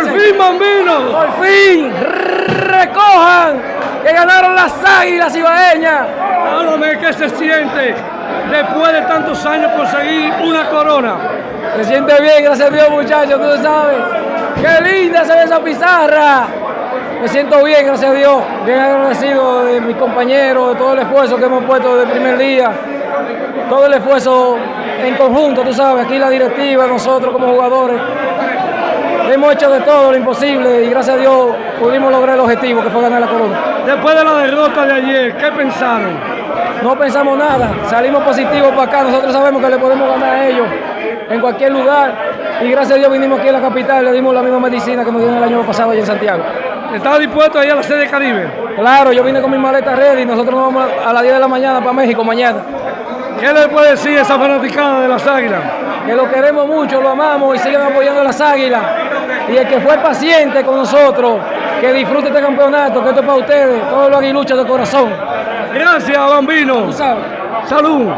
Por fin, Bambino. Por fin, recojan que ganaron las águilas ibaeñas. Háblame, ¿qué se siente después de tantos años conseguir una corona? Se siente bien, gracias a Dios, muchachos, tú sabes. Qué linda se ve esa pizarra. Me siento bien, gracias a Dios. Bien agradecido de mis compañeros, de todo el esfuerzo que hemos puesto desde el primer día. Todo el esfuerzo en conjunto, tú sabes, aquí la directiva, nosotros como jugadores. Hemos hecho de todo lo imposible y gracias a Dios pudimos lograr el objetivo que fue ganar la corona. Después de la derrota de ayer, ¿qué pensaron? No pensamos nada, salimos positivos para acá, nosotros sabemos que le podemos ganar a ellos en cualquier lugar y gracias a Dios vinimos aquí a la capital y le dimos la misma medicina que nos dieron el año pasado allá en Santiago. ¿Estaba dispuesto a ir a la sede Caribe? Claro, yo vine con mi maleta ready y nosotros nos vamos a las 10 de la mañana para México mañana. ¿Qué le puede decir a esa fanaticada de las águilas? Que lo queremos mucho, lo amamos y sigan apoyando a las águilas. Y el que fue paciente con nosotros, que disfrute este campeonato, que esto es para ustedes, todos los aguiluchos de corazón. Gracias, Bambino. Salud.